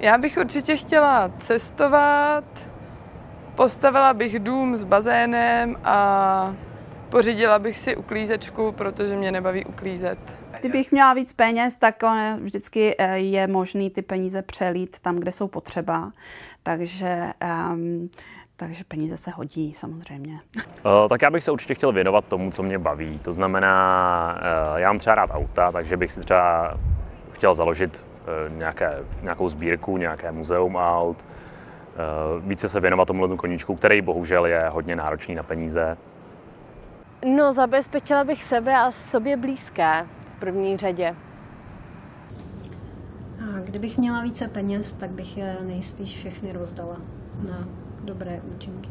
Já bych určitě chtěla cestovat, postavila bych dům s bazénem a pořídila bych si uklízečku, protože mě nebaví uklízet. Kdybych měla víc peněz, tak on, vždycky eh, je možný ty peníze přelít tam, kde jsou potřeba. Takže, um, takže peníze se hodí samozřejmě. Uh, tak já bych se určitě chtěl věnovat tomu, co mě baví. To znamená, uh, já mám třeba rád auta, takže bych si třeba chtěl založit nějaké, nějakou sbírku, nějaké muzeum aut, více se věnovat tomu koníčku, který bohužel je hodně náročný na peníze. No, zabezpečila bych sebe a sobě blízké v první řadě. A kdybych měla více peněz, tak bych je nejspíš všechny rozdala na dobré účinky.